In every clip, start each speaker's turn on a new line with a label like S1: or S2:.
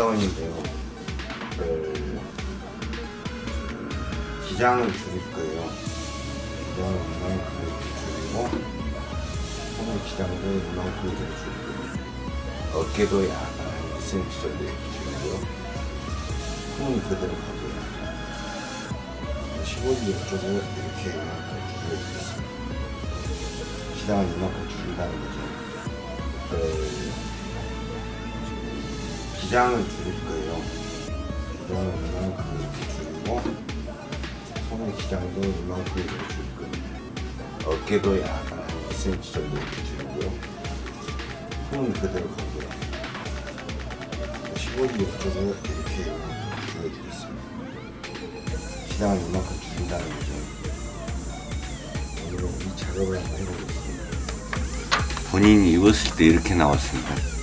S1: 그 기장을 줄일 거예요. 기장을 이만큼 줄이고 손의 기장도 이만큼 줄이고 어깨도 약간 한 2cm 정도 줄이고요. 손은 그대로 가고요. 15일 쪽을 이렇게 이만큼 줄여주겠습니다. 기장을 이만큼 줄인다는 거죠. 그 기장을 줄일 거예요. 기장을 이만큼 이렇게 줄이고 손의 기장도 이만큼 이렇게 줄일 거예요. 어깨도 약간 한 2cm 정도 이렇게 줄이고요. 손은 그대로 가고요. 15일 옆쪽을 이렇게 줄여주겠습니다. 기장을 이만큼 줄인다는 거죠. 오늘은 이 작업을 한번 해보겠습니다.
S2: 본인이 입었을 때 이렇게 나왔습니다.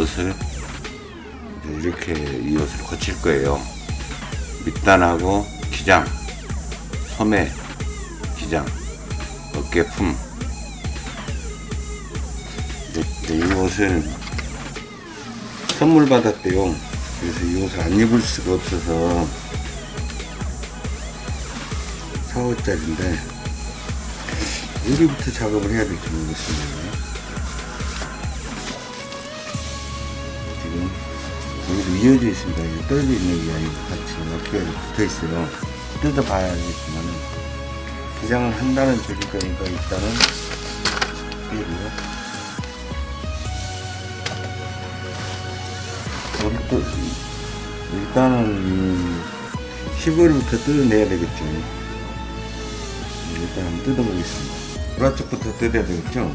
S2: 옷이. 이, 이 옷을 이제 이렇게 이 옷을 거칠 거예요. 밑단하고 기장, 소매, 기장, 어깨품. 이 옷을 선물 받았대요. 그래서 이 옷을 안 입을 수가 없어서 4호짜리인데 여기부터 작업을 해야 될지 모르겠습니다. 이어져 있습니다. 이게 떨어져 있는 게 아니고 같이 어깨가 붙어 있어요. 뜯어봐야 알겠지만 기장을 한다는 소리 거니까 일단은 빼고요. 일단은 10월부터 뜯어내야 되겠죠. 일단 한번 뜯어보겠습니다. 보라 쪽부터 뜯어야 되겠죠?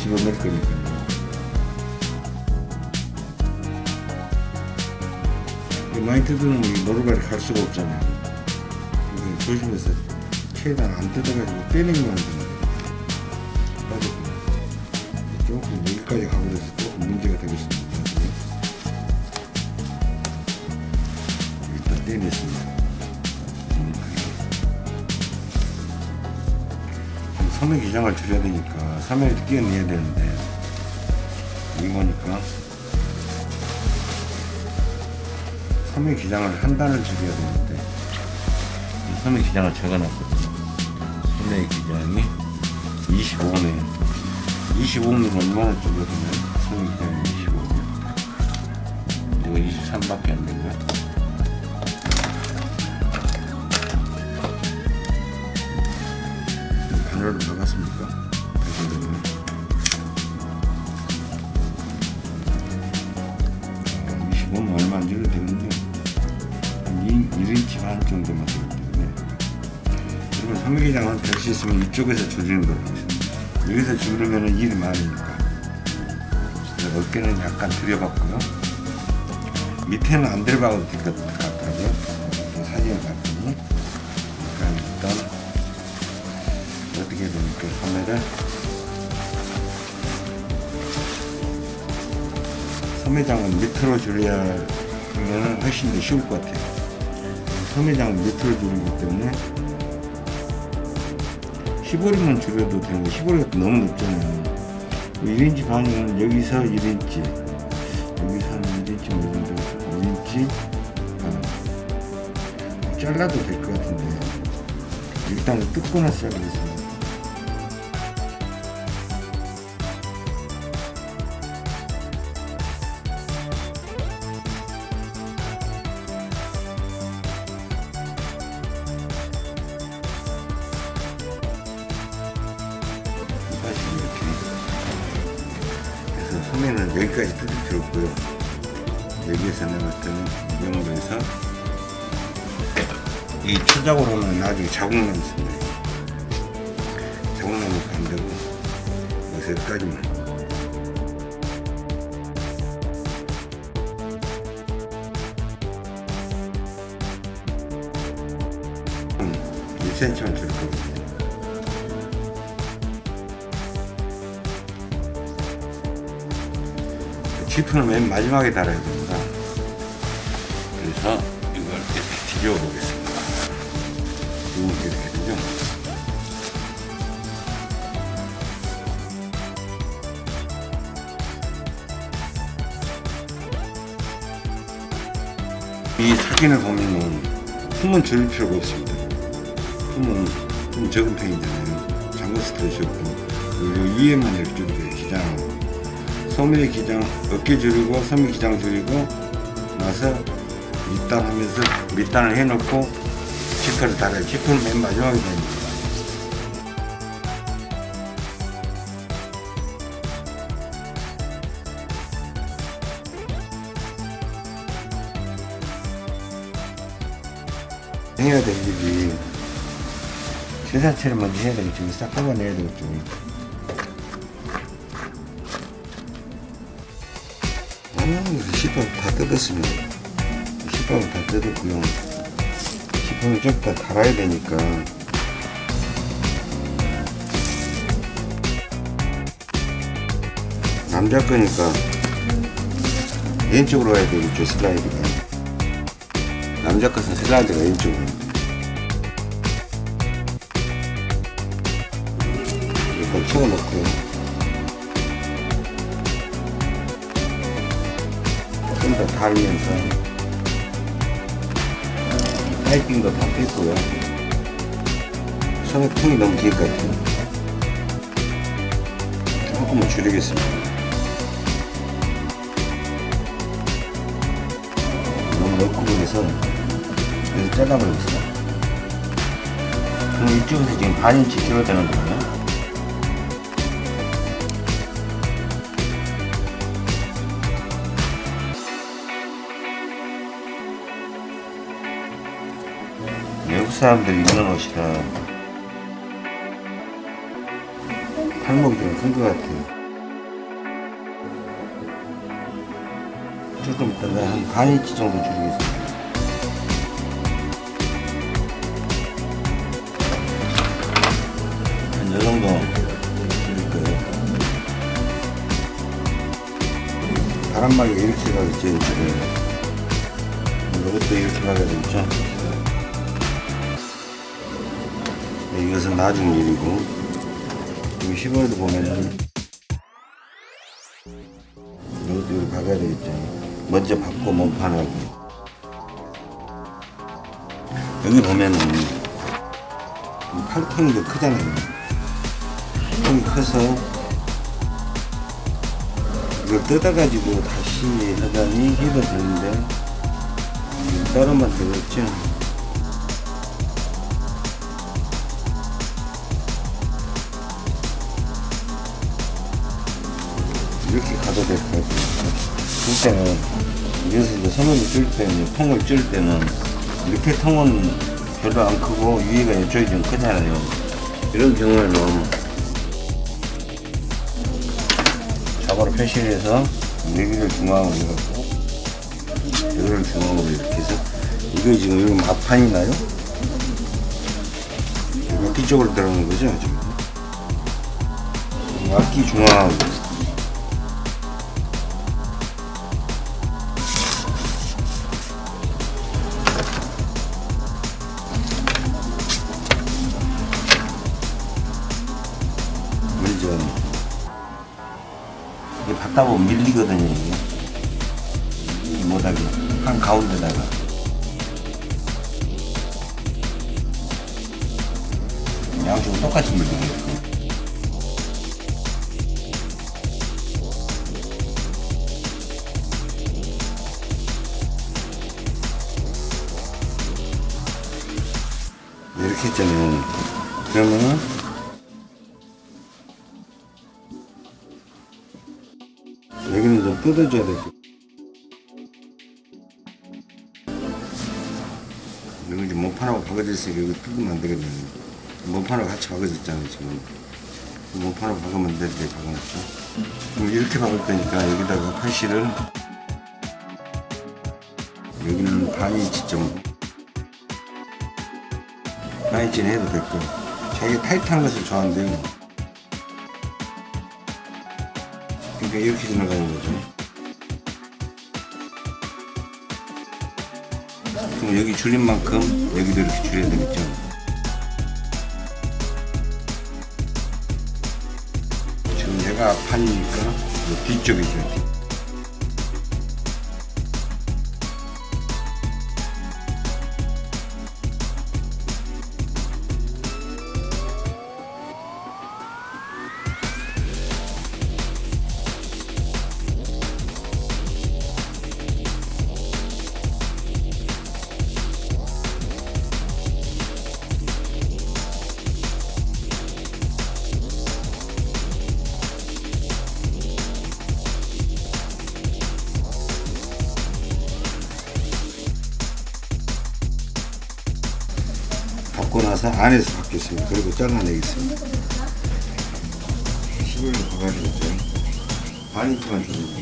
S2: 집어넣을 거니까. 많이 뜯으면 이 노루발이 갈 수가 없잖아요. 조심해서 최대한 안 뜯어가지고 빼내기만 하면 됩니다. 3회를 끼워내야 되는데. 이거니까? 3회 기장을 한 단을 줄여야 되는데. 이 3회 기장을 적어놨거든요. 3회 기장이 25면 25면 얼마나 줄여주면 3회 기장이 25면 이거 23밖에 안 되고요 단어를 박았습니까? 얼마 안 줄여도 되는데 한 1인치 반 정도만 되기 때문에 그리고 삼각기장은 될수 있으면 이쪽에서 줄이는 하겠습니다 여기서 줄이면 일이 많으니까 어깨는 약간 들여봤고요. 밑에는 안 들어가도 될 것 같더라고요. 또 사진을 봤더니. 그러니까 일단 어떻게 됩니까? 소매를 소매장은 밑으로 줄여면 훨씬 더 쉬울 것 같아요. 소매장은 밑으로 줄이기 때문에 15리만 줄여도 되는데 15리가 너무 높잖아요. 1인치 반이면 여기서 1인치 여기서 한 1인치 뭐 정도 1인치 반 잘라도 될 것 같은데 일단은 뜯고 나서 자르겠습니다. 소매는 여기까지 뜯을 필요 없고요. 여기에서 때는 이용으로 해서 이 초작으로는 나중에 자국남 있습니다 자국남은 안 되고 여기서 여기까지만. 음, 1cm만 줄 거거든요 지프는 맨 마지막에 달아야 됩니다. 그래서 이걸 이렇게 뒤집어 보겠습니다. 이렇게 이렇게 되죠. 이 사진을 보면은 품은 줄일 필요가 없습니다. 품은 좀 적은 편이잖아요. 잠궈서 그리고 위에만 이렇게 기장. 소매 기장 어깨 줄이고 소매 기장 줄이고 나서 밑단 하면서 밑단을 해놓고 지퍼를 달아요. 지퍼는 맨 마지막에 됩니다 해야 될 일이 처리 먼저 해야 되겠죠 싹 뽑아내야 되겠죠 시판 다 뜯었습니다. 시판은 다 뜯었고요. 시판을 좀더 달아야 되니까. 남자 거니까 왼쪽으로 가야 되겠죠, 슬라이드가. 남자 것은 슬라이드가 왼쪽으로. 일단 채워놓고요. 달면서 파이핑도 다 뺐고요. 손에 통이 너무 길것 같아요. 조금만 줄이겠습니다. 너무 넓고 그래서 여기서 잘라버리겠습니다 그럼 이쪽에서 지금 반인치 되는 거예요 사람들이 입는 옷이라 팔목이 좀 큰 것 같아요. 조금 이따가 한 반인치 정도 줄이겠습니다. 한 요 정도 줄일 거예요. 바람막이 이렇게 가겠죠, 이쪽에. 이것도 이렇게 가야 되겠죠. 이것은 나중 일이고 여기 시골에도 보면은 이것도 박아야 되겠죠. 먼저 박고 몸판하고. 여기 보면은 더 크잖아요. 팔통이 커서 이걸 뜯어가지고 다시 하자니 해도 되는데 따로만 되겠죠 이렇게 가도 될 것. 줄 때는, 여기서 이제 선을 줄 때는, 통을 줄 때는, 이렇게 통은 별로 안 크고, 위에가 이쪽이 좀 크잖아요. 이런 경우에는, 가바로 패시해서 여기를 중앙으로 해갖고 여기를 중앙으로 이렇게 해서 이거 지금 여기 마판이 나요? 악기 쪽으로 들어가는 거죠 지금 악기 중앙 먼저 이게 받다 보면 밀리거든요 이게. 이 모닥이 한 가운데다가. 양쪽으로 똑같이 밀리게 이렇게 했잖아요. 그러면은 뜯어줘야 되죠. 여기 이제 모판하고 박아져 있으니까 여기 뜯으면 안 되거든요. 모판하고 같이 박아졌잖아요, 지금. 모판하고 박으면 되는데 박아놨죠. 그럼 이렇게 박을 거니까 여기다가 팔실을 여기는 반인치 좀 반인치는 해도 됐고 자기 타이트한 것을 좋아하는데요. 그러니까 이렇게 지나가는 거죠. 그럼 여기 줄인 만큼 여기도 이렇게 줄여야 되겠죠. 지금 내가 판이니까 이 뒤쪽이죠. 나서 안에서 받겠습니다. 그리고 잘라내겠습니다. 11로 박아주죠. 반인치만 줄여주겠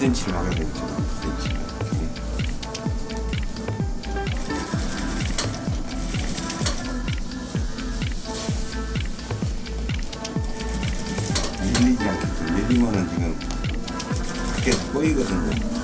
S1: 1cm를 막아야 되겠죠. 1cm 밀리지 않겠죠 밀리면은 지금 계속 꼬이거든요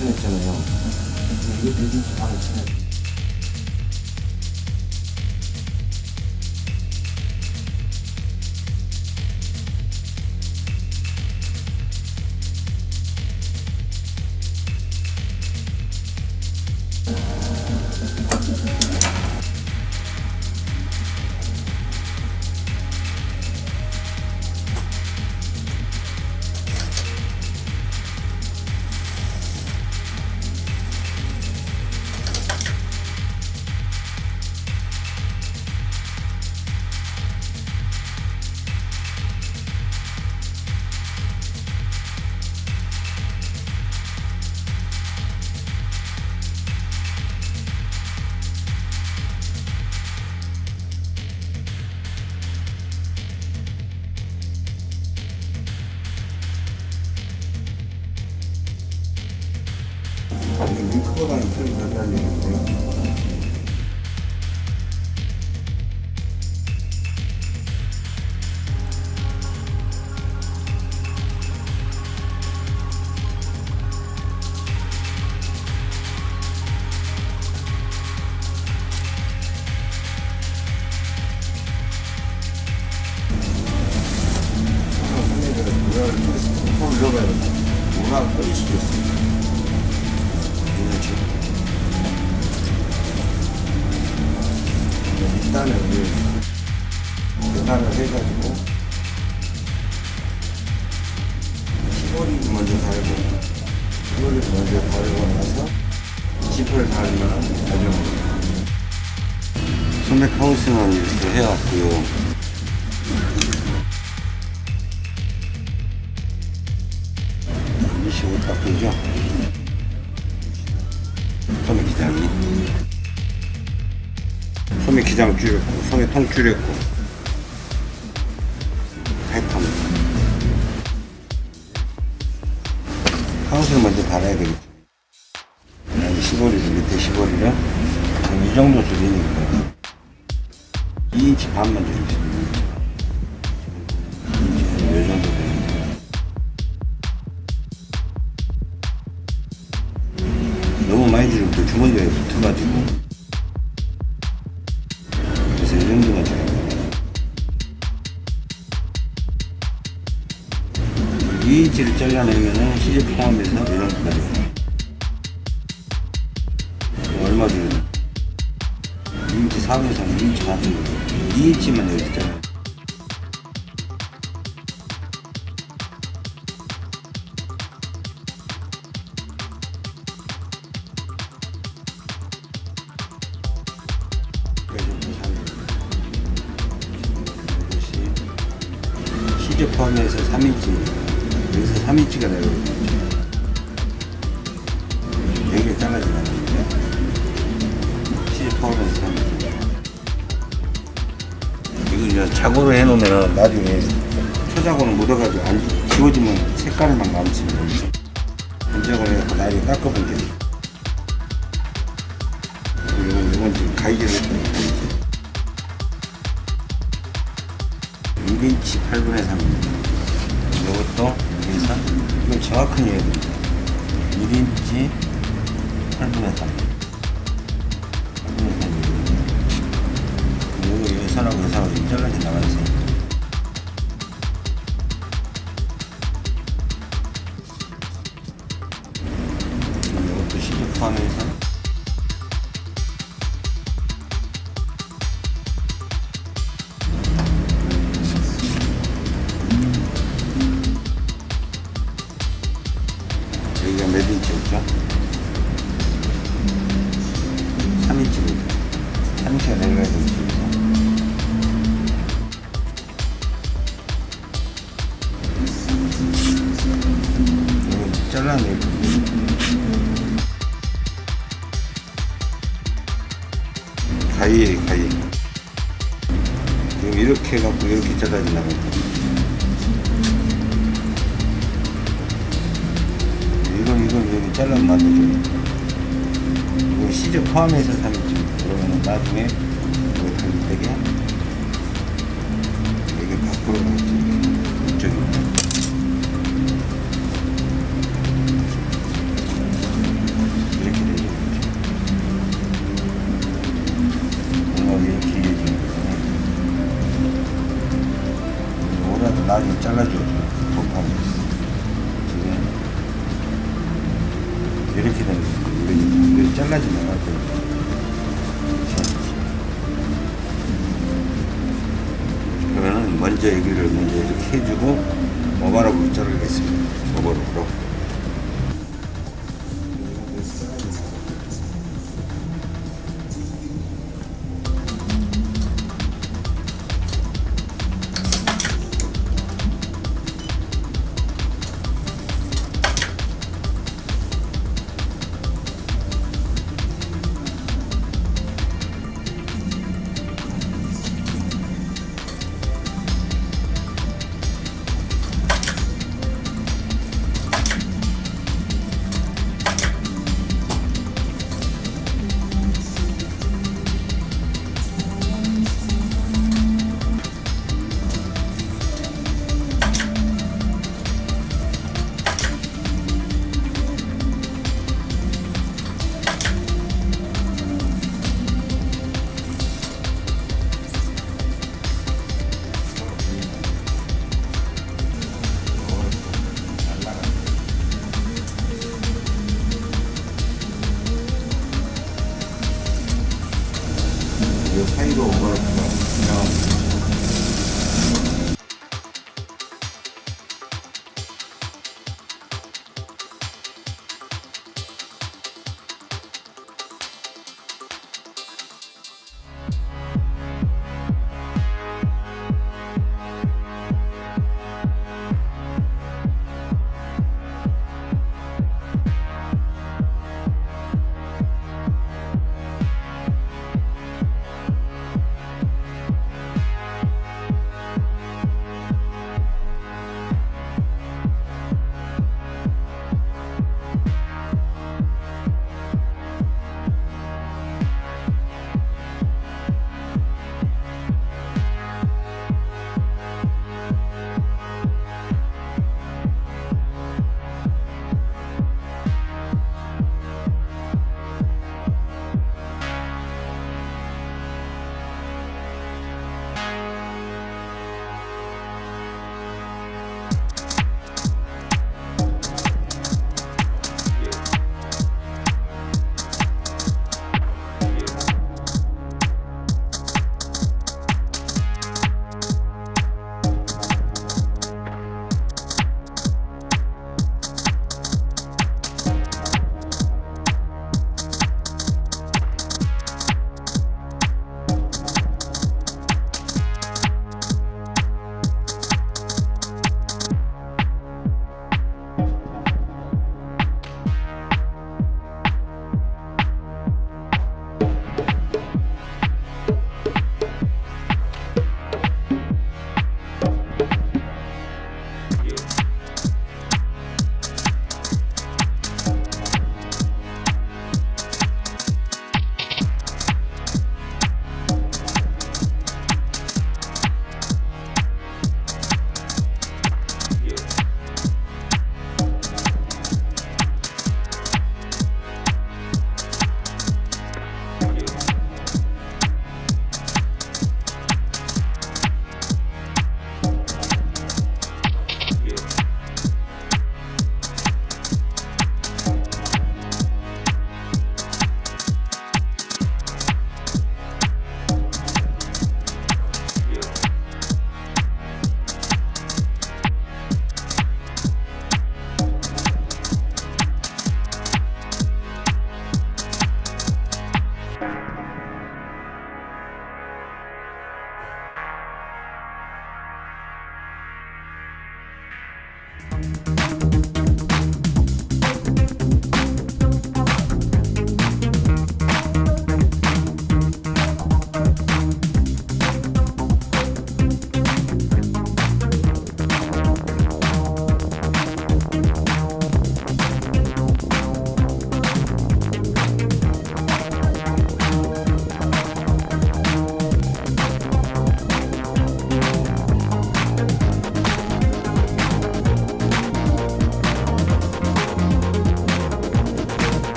S1: 밀치 반을 쳐 나중에
S2: 소맥 하우스는 이렇게 해왔고요. 바꾸죠. 소맥 기장이. 소맥 기장 줄였고, 소맥 통 줄였고. 팔통. 하우스를 먼저 달아야 되겠죠. 여기 15리를 밑에 15리를 이 정도 줄이니까 2인치 반만 줄이겠습니다. 2인치는 포함해서 3인치 이거 이제 자고로 해놓으면 나중에 초자고는 묻어가지고 안 지워지면 색깔만 남지 반작을 해서 나중에 닦아보면 돼 이건, 이건 지금 했더니 가위질 1인치 8분의 3입니다 이것도 여기서 이건 정확한 됩니다. 1인치 8분의 3 영상을 인정하게 나와주세요. 3인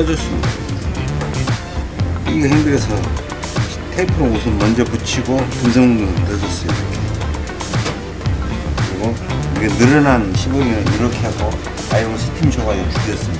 S2: 손으로 떠줬습니다. 이게 힘들어서 테이프로 우선 먼저 붙이고 떠줬어요. 이렇게. 그리고 이게 늘어난 시범이는 이렇게 하고 아이롱 스팀 줘가지고 죽였습니다.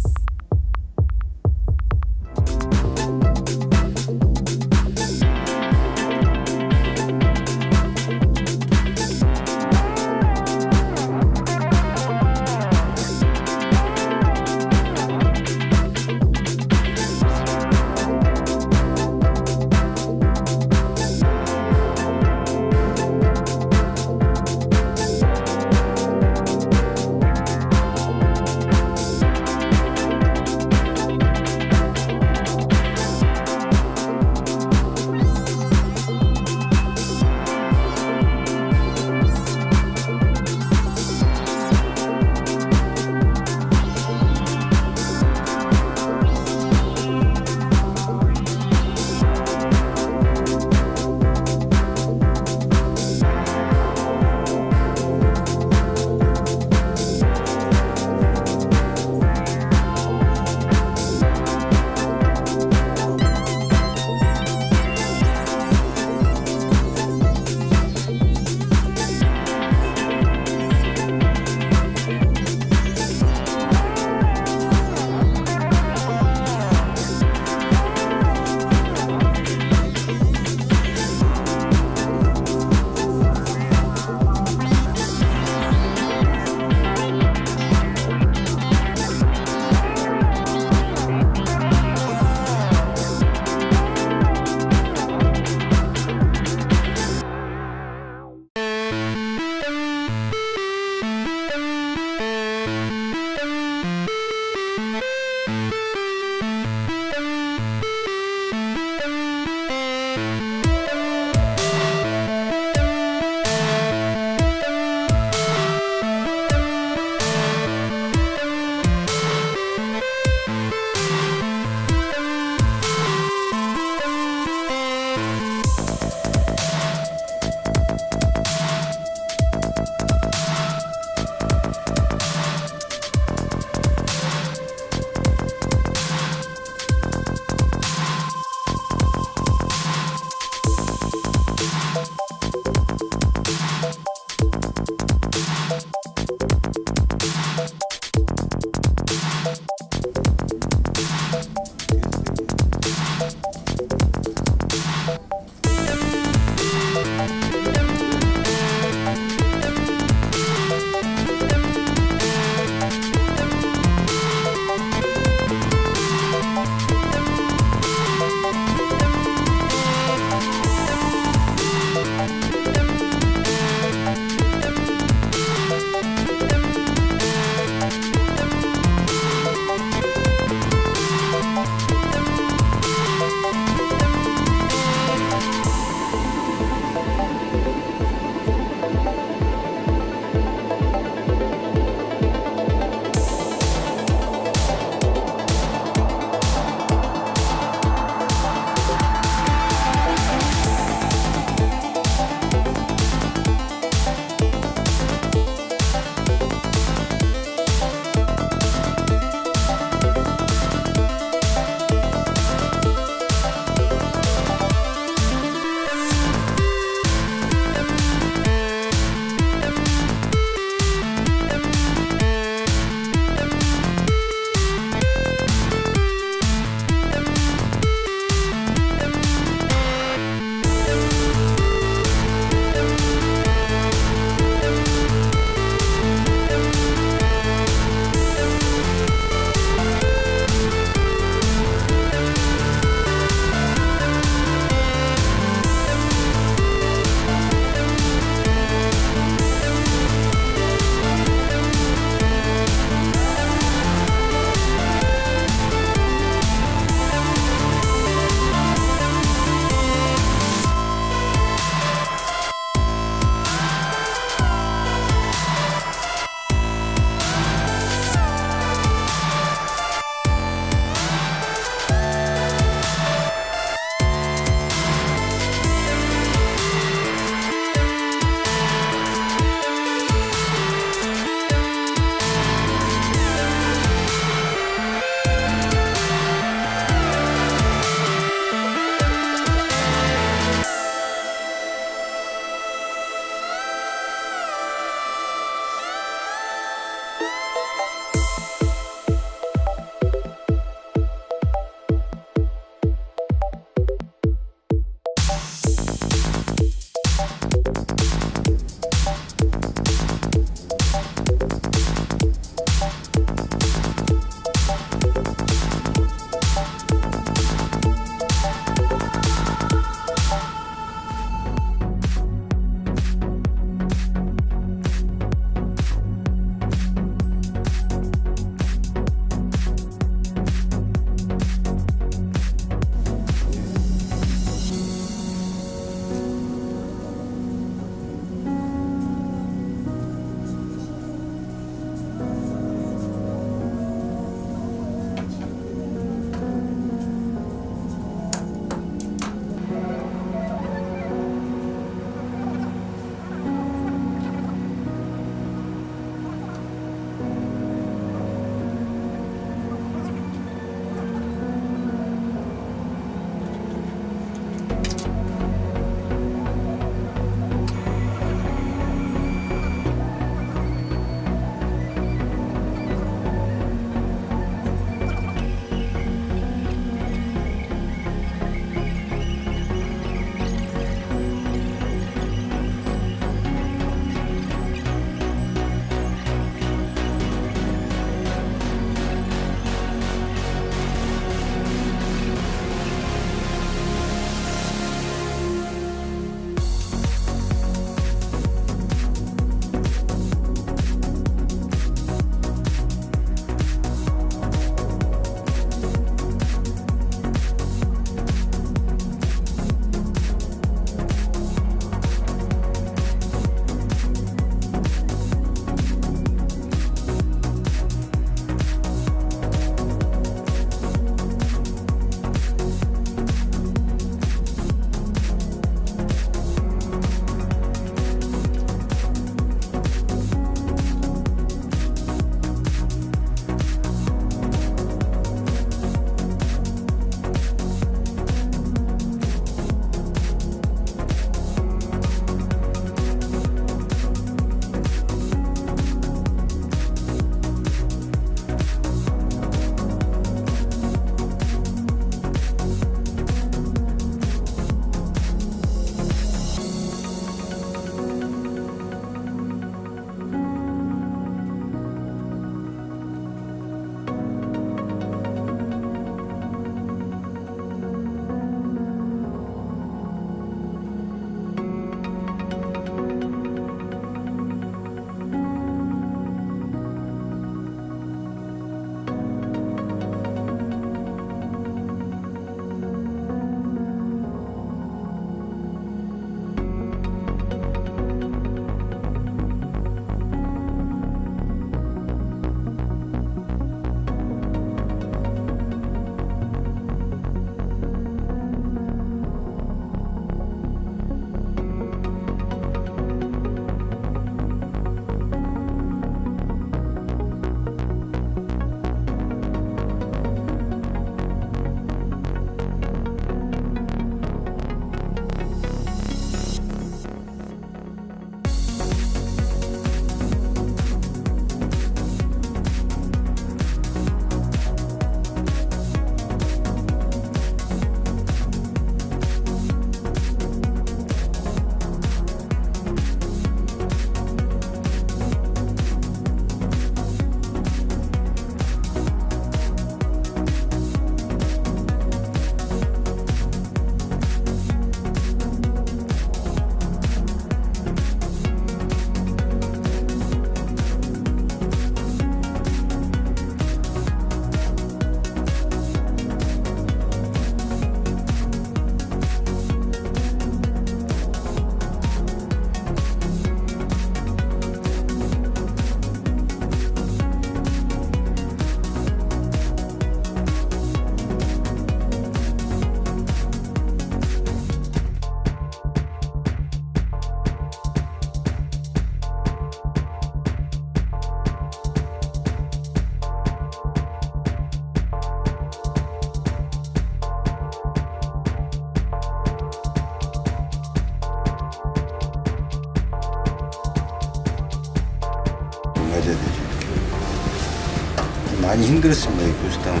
S2: 많이 힘들었습니다 이 보스탕은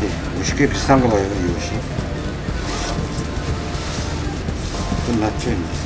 S2: 네, 옷이 꽤 비싼가 봐요 이 옷이. 끝났죠 이제